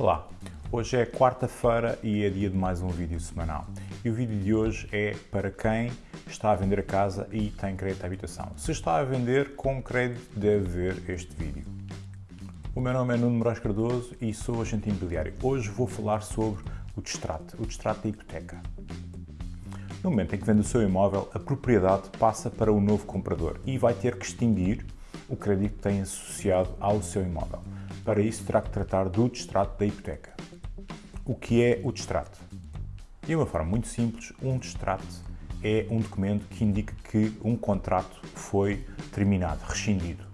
Olá, hoje é quarta-feira e é dia de mais um vídeo semanal. E o vídeo de hoje é para quem está a vender a casa e tem crédito à habitação. Se está a vender com crédito, deve ver este vídeo. O meu nome é Nuno Moraes Cardoso e sou agente imobiliário. Hoje vou falar sobre o distrato, o distrato da hipoteca. No momento em que vende o seu imóvel, a propriedade passa para o novo comprador e vai ter que extinguir o crédito que tem associado ao seu imóvel. Para isso, terá que tratar do distrato da hipoteca. O que é o distrato? De uma forma muito simples, um distrato é um documento que indica que um contrato foi terminado, rescindido.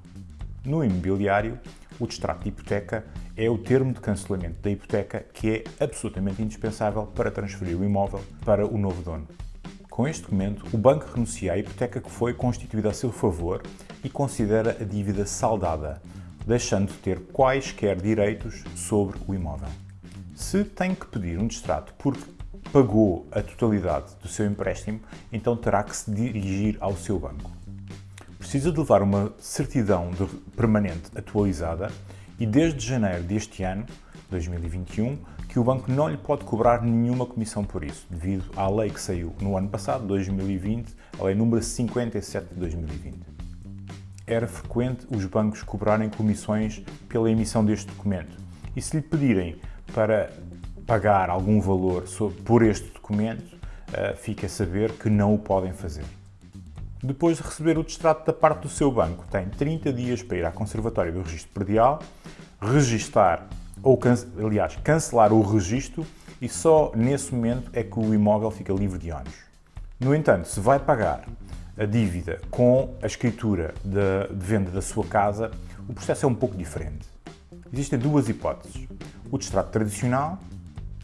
No imobiliário, o distrato de hipoteca é o termo de cancelamento da hipoteca que é absolutamente indispensável para transferir o imóvel para o novo dono. Com este documento, o banco renuncia à hipoteca que foi constituída a seu favor e considera a dívida saldada, deixando de ter quaisquer direitos sobre o imóvel. Se tem que pedir um distrato porque pagou a totalidade do seu empréstimo, então terá que se dirigir ao seu banco. Precisa de levar uma certidão permanente atualizada e desde janeiro deste ano, 2021, que o banco não lhe pode cobrar nenhuma comissão por isso, devido à lei que saiu no ano passado, 2020, a lei número 57 de 2020 era frequente os bancos cobrarem comissões pela emissão deste documento. E se lhe pedirem para pagar algum valor por este documento, eh, fique a saber que não o podem fazer. Depois de receber o distrato da parte do seu banco, tem 30 dias para ir à Conservatória do Registro Predial, registar, ou aliás, cancelar o registro e só nesse momento é que o imóvel fica livre de ónus. No entanto, se vai pagar a dívida com a escritura de, de venda da sua casa, o processo é um pouco diferente. Existem duas hipóteses. O distrato tradicional,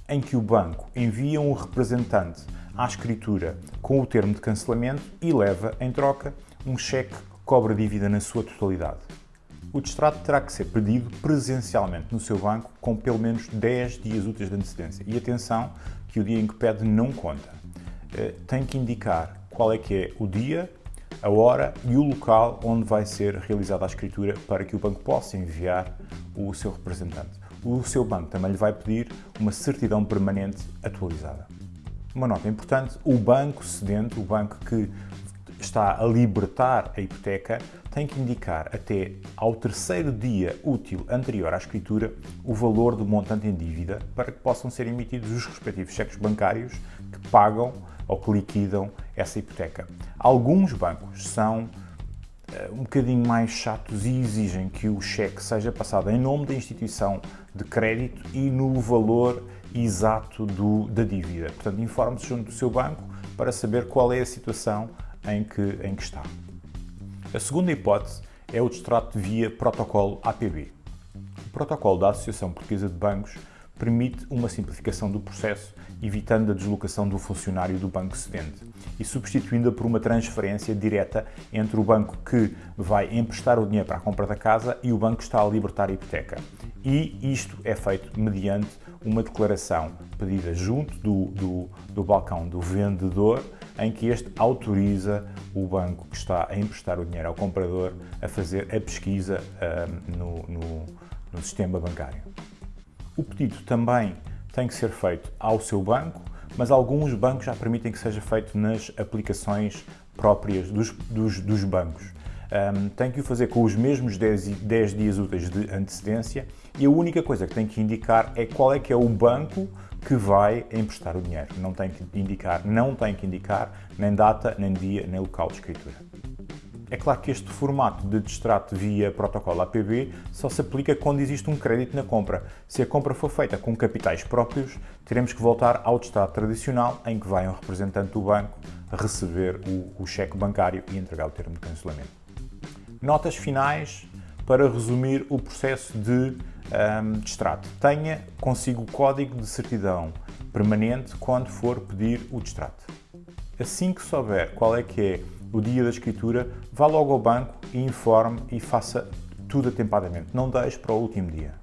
em que o banco envia um representante à escritura com o termo de cancelamento e leva, em troca, um cheque que cobra a dívida na sua totalidade. O distrato terá que ser pedido presencialmente no seu banco com pelo menos 10 dias úteis de antecedência. E atenção que o dia em que pede não conta. Eh, tem que indicar qual é que é o dia, a hora e o local onde vai ser realizada a escritura para que o banco possa enviar o seu representante. O seu banco também lhe vai pedir uma certidão permanente atualizada. Uma nota importante, o banco cedente, o banco que está a libertar a hipoteca, tem que indicar até ao terceiro dia útil anterior à escritura o valor do montante em dívida para que possam ser emitidos os respectivos cheques bancários que pagam ou que liquidam essa hipoteca. Alguns bancos são uh, um bocadinho mais chatos e exigem que o cheque seja passado em nome da instituição de crédito e no valor exato do, da dívida. Portanto, informe-se junto do seu banco para saber qual é a situação em que, em que está. A segunda hipótese é o distrato via protocolo APB. O protocolo da Associação Portuguesa de Bancos permite uma simplificação do processo, evitando a deslocação do funcionário do banco cedente e substituindo-a por uma transferência direta entre o banco que vai emprestar o dinheiro para a compra da casa e o banco que está a libertar a hipoteca. E isto é feito mediante uma declaração pedida junto do, do, do balcão do vendedor, em que este autoriza o banco que está a emprestar o dinheiro ao comprador a fazer a pesquisa uh, no, no, no sistema bancário. O pedido também tem que ser feito ao seu banco, mas alguns bancos já permitem que seja feito nas aplicações próprias dos, dos, dos bancos. Um, tem que o fazer com os mesmos 10, 10 dias úteis de antecedência e a única coisa que tem que indicar é qual é que é o banco que vai emprestar o dinheiro. Não tem que indicar, não tem que indicar nem data, nem dia, nem local de escritura. É claro que este formato de distrato via protocolo APB só se aplica quando existe um crédito na compra. Se a compra for feita com capitais próprios, teremos que voltar ao distrato tradicional, em que vai um representante do banco receber o, o cheque bancário e entregar o termo de cancelamento. Notas finais para resumir o processo de um, distrato. Tenha consigo o código de certidão permanente quando for pedir o distrato. Assim que souber qual é que é o dia da escritura, vá logo ao banco e informe e faça tudo atempadamente. Não deixe para o último dia.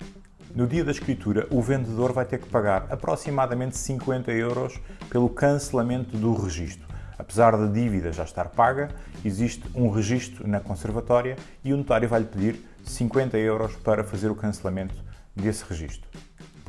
No dia da escritura, o vendedor vai ter que pagar aproximadamente 50 euros pelo cancelamento do registro. Apesar da dívida já estar paga, existe um registro na conservatória e o notário vai lhe pedir 50 euros para fazer o cancelamento desse registro.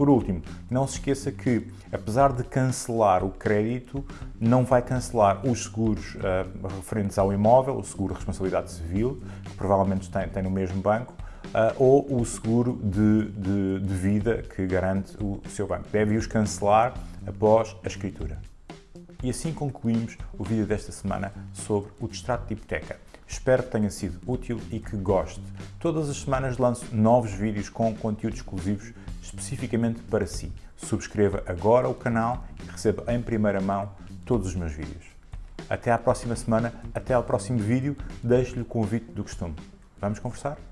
Por último, não se esqueça que, apesar de cancelar o crédito, não vai cancelar os seguros uh, referentes ao imóvel, o seguro de responsabilidade civil, que provavelmente tem, tem no mesmo banco, uh, ou o seguro de, de, de, vida que garante o seu banco. Deve-os cancelar após a escritura. E assim concluímos o vídeo desta semana sobre o distrato de hipoteca. Espero que tenha sido útil e que goste. Todas as semanas lanço novos vídeos com conteúdos exclusivos especificamente para si. Subscreva agora o canal e receba em primeira mão todos os meus vídeos. Até à próxima semana, até ao próximo vídeo, deixo-lhe o convite do costume. Vamos conversar?